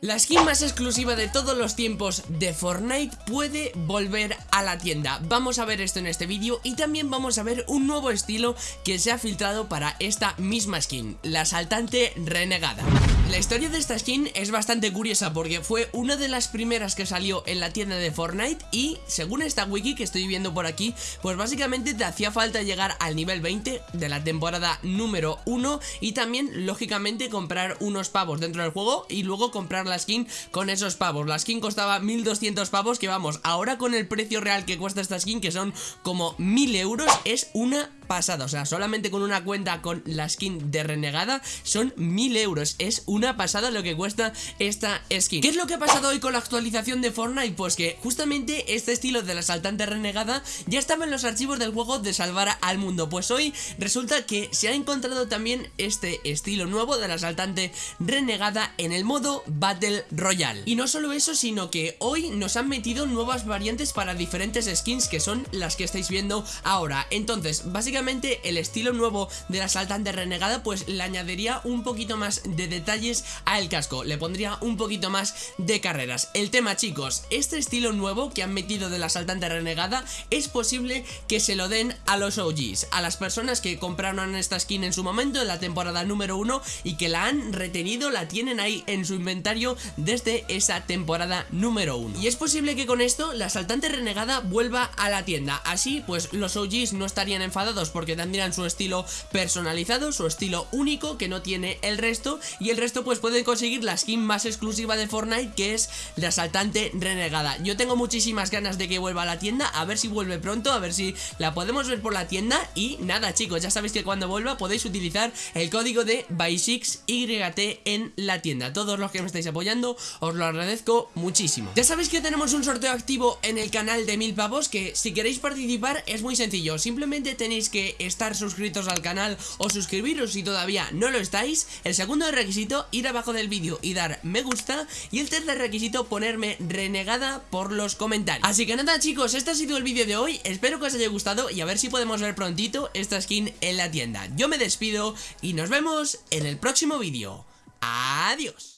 La skin más exclusiva de todos los tiempos de Fortnite puede volver a la tienda. Vamos a ver esto en este vídeo y también vamos a ver un nuevo estilo que se ha filtrado para esta misma skin La saltante renegada. La historia de esta skin es bastante curiosa porque fue una de las primeras que salió en la tienda de Fortnite y según esta wiki que estoy viendo por aquí, pues básicamente te hacía falta llegar al nivel 20 de la temporada número 1 y también lógicamente comprar unos pavos dentro del juego y luego comprar la skin con esos pavos. La skin costaba 1200 pavos que vamos, ahora con el precio real que cuesta esta skin que son como 1000 euros es una pasada, o sea, solamente con una cuenta con la skin de renegada son 1000 euros, es una pasada lo que cuesta esta skin. ¿Qué es lo que ha pasado hoy con la actualización de Fortnite? Pues que justamente este estilo de la saltante renegada ya estaba en los archivos del juego de salvar al mundo, pues hoy resulta que se ha encontrado también este estilo nuevo de la saltante renegada en el modo Battle Royale. Y no solo eso, sino que hoy nos han metido nuevas variantes para diferentes skins que son las que estáis viendo ahora. Entonces, básicamente el estilo nuevo de la saltante renegada pues le añadiría un poquito más de detalles al casco, le pondría un poquito más de carreras. El tema chicos, este estilo nuevo que han metido de la saltante renegada es posible que se lo den a los OGs, a las personas que compraron esta skin en su momento en la temporada número 1 y que la han retenido, la tienen ahí en su inventario desde esa temporada número 1. Y es posible que con esto la saltante renegada vuelva a la tienda, así pues los OGs no estarían enfadados porque tendrían su estilo personalizado, su estilo único que no tiene el resto y el resto pues pueden conseguir la skin más exclusiva de Fortnite que es la asaltante renegada. Yo tengo muchísimas ganas de que vuelva a la tienda, a ver si vuelve pronto, a ver si la podemos ver por la tienda y nada chicos, ya sabéis que cuando vuelva podéis utilizar el código de BY6YT en la tienda. Todos los que me estáis apoyando os lo agradezco muchísimo. Ya sabéis que tenemos un sorteo activo en el canal de mil pavos que si queréis participar es muy sencillo, simplemente tenéis que estar suscritos al canal o suscribiros si todavía no lo estáis. El segundo requisito, ir abajo del vídeo y dar me gusta. Y el tercer requisito, ponerme renegada por los comentarios. Así que nada chicos, este ha sido el vídeo de hoy. Espero que os haya gustado y a ver si podemos ver prontito esta skin en la tienda. Yo me despido y nos vemos en el próximo vídeo. Adiós.